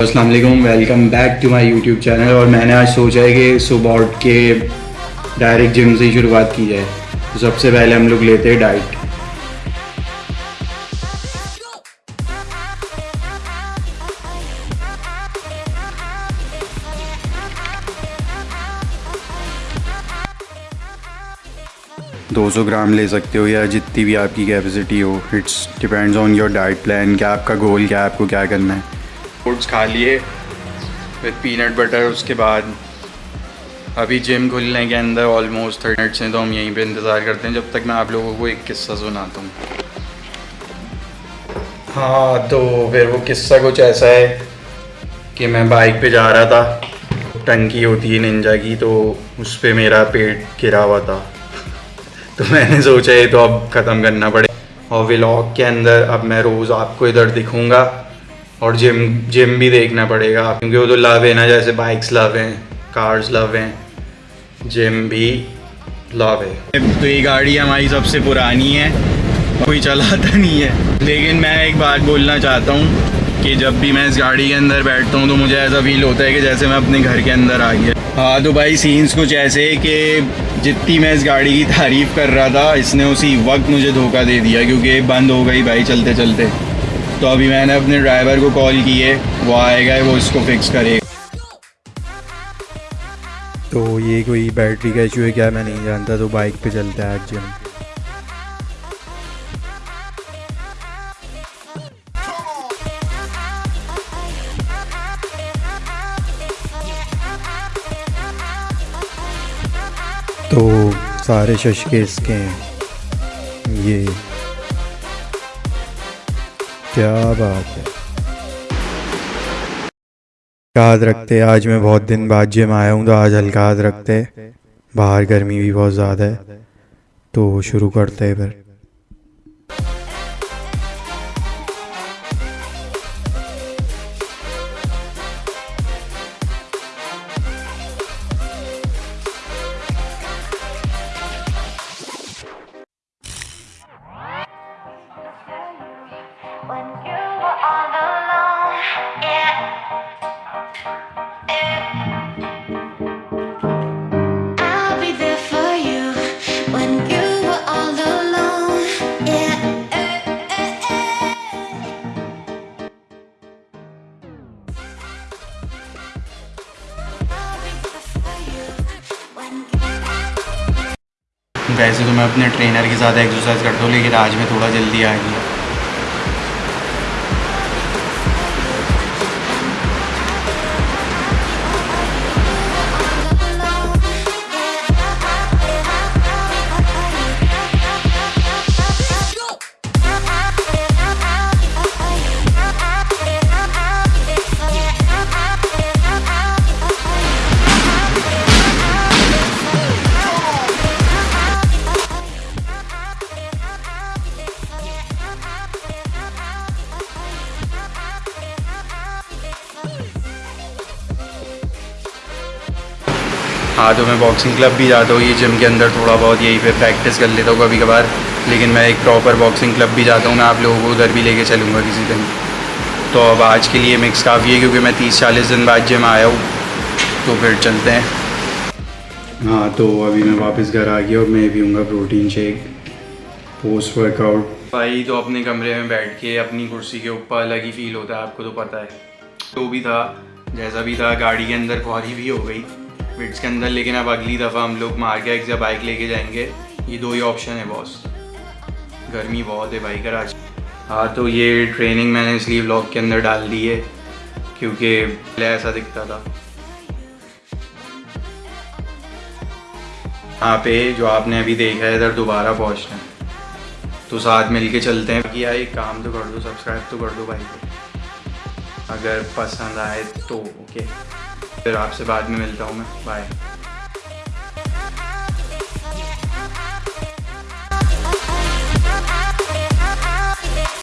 अस्सलाम वालेकुम back to my YouTube channel और मैंने आज सोचा है कि सुबह उठ के डायरेक्ट जिम से ही शुरुआत की जाए। तो सबसे पहले हम लोग लेते हैं डाइट दो सौ ग्राम ले सकते हो या जितनी भी आपकी कैपेसिटी हो। It's depends on your diet plan क्या आपका गोल क्या आपको क्या करना है। फ्रूट्स खा लिए विद पीनट बटर उसके बाद अभी जिम खुलने के अंदर ऑलमोस्ट थर्टी मिनट्स हैं तो हम यहीं पे इंतज़ार करते हैं, जब तक मैं आप लोगों को एक किस्सा सुनाता हूँ। हाँ तो फिर वो किस्सा कुछ ऐसा है कि मैं बाइक पे जा रहा था, टंकी होती है निंजा की तो उस पर मेरा पेट गिरा हुआ था। तो मैंने सोचा ये तो अब ख़त्म करना पड़े और व्लॉग के अंदर अब मैं रोज़ आपको इधर दिखूँगा। और जिम जिम भी देखना पड़ेगा, क्योंकि वो तो लव है ना, जैसे बाइक्स लव हैं कार्स लव हैं जिम भी लव है। तो ये गाड़ी हमारी सबसे पुरानी है, कोई चलाता नहीं है। लेकिन मैं एक बात बोलना चाहता हूँ कि जब भी मैं इस गाड़ी के अंदर बैठता हूँ तो मुझे ऐसा फील होता है कि जैसे मैं अपने घर के अंदर आ गया। हाँ तो भाई सीन्स कुछ ऐसे कि जितनी मैं इस गाड़ी की तारीफ़ कर रहा था, इसने उसी वक्त मुझे धोखा दे दिया, क्योंकि बंद हो गई भाई चलते चलते तो अभी मैंने अपने ड्राइवर को कॉल किए, वो आएगा, वो इसको फिक्स करेगा। तो ये कोई बैटरी का इशू है क्या? मैं नहीं जानता तो बाइक पे चलता है आज जिम तो सारे शशके इसके हैं। ये क्या बात है। याद रखते आज मैं बहुत दिन बाद जिम आया हूँ तो आज हल्का रखते। बाहर गर्मी भी बहुत ज़्यादा है तो शुरू करते हैं फिर। वैसे तो मैं अपने ट्रेनर के साथ एक्सरसाइज करता हूँ, लेकिन आज मैं थोड़ा जल्दी आ गया। हाँ तो मैं बॉक्सिंग क्लब भी जाता हूँ ये जिम के अंदर थोड़ा बहुत यही पे प्रैक्टिस कर लेता हूँ कभी कभार लेकिन मैं एक प्रॉपर बॉक्सिंग क्लब भी जाता हूँ मैं आप लोगों को उधर भी लेके चलूँगा किसी दिन। तो अब आज के लिए मिक्स काफ़ी है क्योंकि मैं तीस चालीस दिन बाद जिम आया हूँ तो फिर चलते हैं। हाँ तो अभी मैं वापस घर आ गया और मैं पीऊँगा प्रोटीन शेक पोस्ट वर्कआउट भाई तो अपने कमरे में बैठ के अपनी कुर्सी के ऊपर अलग ही फील होता है आपको तो पता है। तो भी था जैसा भी था गाड़ी के अंदर खुआरी भी हो गई। बिट्स के अंदर, लेकिन अब अगली दफ़ा हम लोग मार्केट या बाइक लेके जाएँगे। ये दो ही ऑप्शन है बॉस गर्मी बहुत है भाई, कराची। हाँ तो ये ट्रेनिंग मैंने इसलिए ब्लॉग के अंदर डाल दी है, क्योंकि पहले ऐसा दिखता था। यहाँ पे जो आपने अभी देखा है, इधर दोबारा पहुँचना है। तो साथ मिल के चलते हैं। कि यार, एक काम तो कर दो सब्सक्राइब तो कर दो भाई अगर पसंद आए तो ओके फिर आपसे बाद में मिलता हूँ मैं। बाय